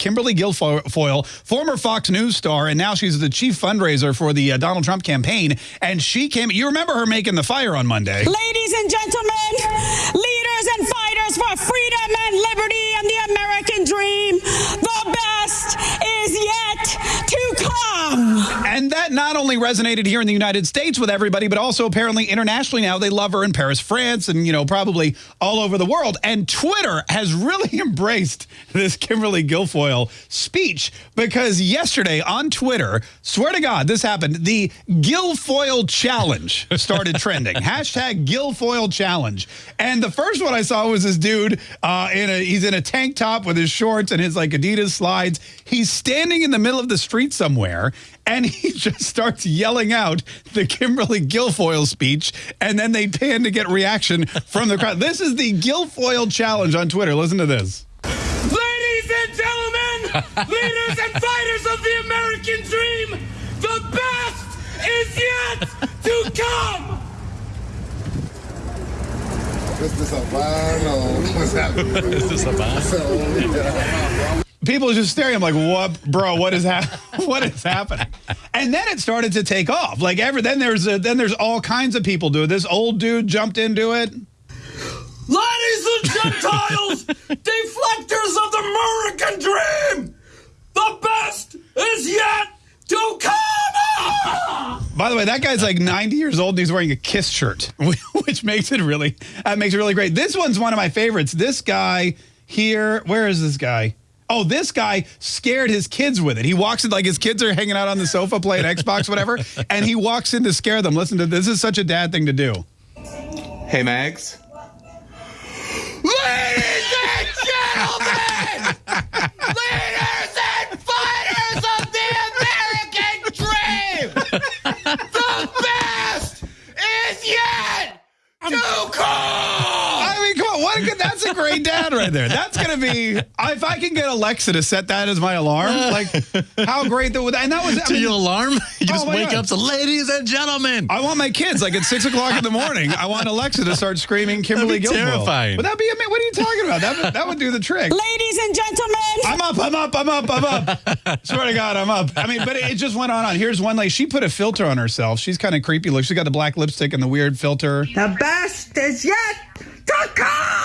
Kimberly Guilfoyle, former Fox News star, and now she's the chief fundraiser for the uh, Donald Trump campaign. And she came, you remember her making the fire on Monday. Ladies and gentlemen, leaders and fighters for freedom and liberty and that not only resonated here in the United States with everybody, but also apparently internationally now. They love her in Paris, France, and, you know, probably all over the world. And Twitter has really embraced this Kimberly Guilfoyle speech because yesterday on Twitter, swear to God, this happened. The Guilfoyle Challenge started trending. Hashtag Guilfoyle Challenge. And the first one I saw was this dude uh, in a, he's in a tank top with his shorts and his like Adidas slides. He's standing in the middle of the street somewhere and he just starts yelling out the Kimberly Guilfoyle speech, and then they pan to get reaction from the crowd. This is the Guilfoyle Challenge on Twitter. Listen to this. Ladies and gentlemen, leaders and fighters of the American dream, the best is yet to come! Is this a vine or what's happening? Is this a vine? People are just staring. I'm like, what, bro? What is happening? what is happening? And then it started to take off. Like ever, then there's a, then there's all kinds of people doing. This old dude jumped into it. Ladies and Gentiles, deflectors of the American dream, the best is yet to come! By the way, that guy's like 90 years old and he's wearing a Kiss shirt, which makes it really that makes it really great. This one's one of my favorites. This guy here, where is this guy? Oh, this guy scared his kids with it. He walks in like his kids are hanging out on the sofa playing Xbox, whatever, and he walks in to scare them. Listen to this. Is such a dad thing to do. Hey, Mags. That's a great dad right there. That's gonna be if I can get Alexa to set that as my alarm, like how great that would and that was I To mean, your alarm? You just Oh wake God. up to ladies and gentlemen. I want my kids like at six o'clock in the morning. I want Alexa to start screaming Kimberly That'd be Guilfoyle. terrifying. Would that be? ama- What are you talking about? That would, that would do the trick. Ladies and gentlemen, I'm up. I'm up. I'm up. I'm up. Swear to God, I'm up. I mean, but it, it just went on. on. Here's one lady. She put a filter on herself. She's kind of creepy. Look, she's got the black lipstick and the weird filter. the best is yet to come.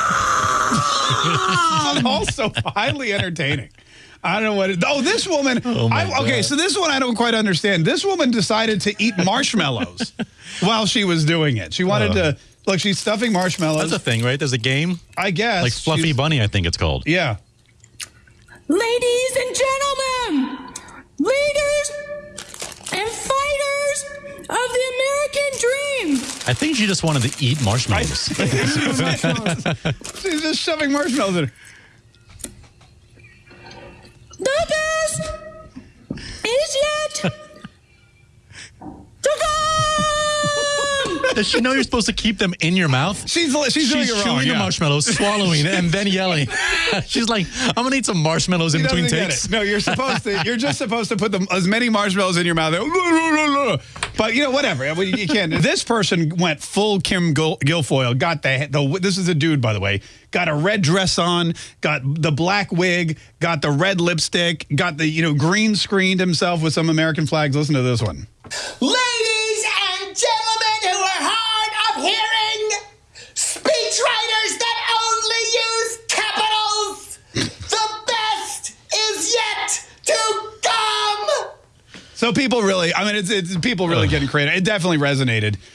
And also highly entertaining. I don't know what. It, oh, this woman. Oh my I, okay, God. so this one I don't quite understand. This woman decided to eat marshmallows while she was doing it. She wanted uh. to look. She's stuffing marshmallows. That's a thing, right? There's a game I guess like Fluffy She's- Bunny, I think it's called. Yeah. Ladies and gentlemen, leaders and fighters of the American dream. I think she just wanted to eat marshmallows. She's just shoving marshmallows in. her. The Does she know you're supposed to keep them in your mouth? She's she's, doing She's it chewing wrong. the marshmallows, swallowing, and then yelling. She's like, "I'm gonna eat some marshmallows in between takes." No, you're supposed to. You're just supposed to put them as many marshmallows in your mouth. But you know, whatever. You can't. This person went full Kim Gil- Guilfoyle. Got the the. This is a dude, by the way. Got a red dress on. Got the black wig. Got the red lipstick. Got the you know green screened himself with some American flags. Listen to this one. Ladies So people really, I mean, it's, it's people really getting creative. It definitely resonated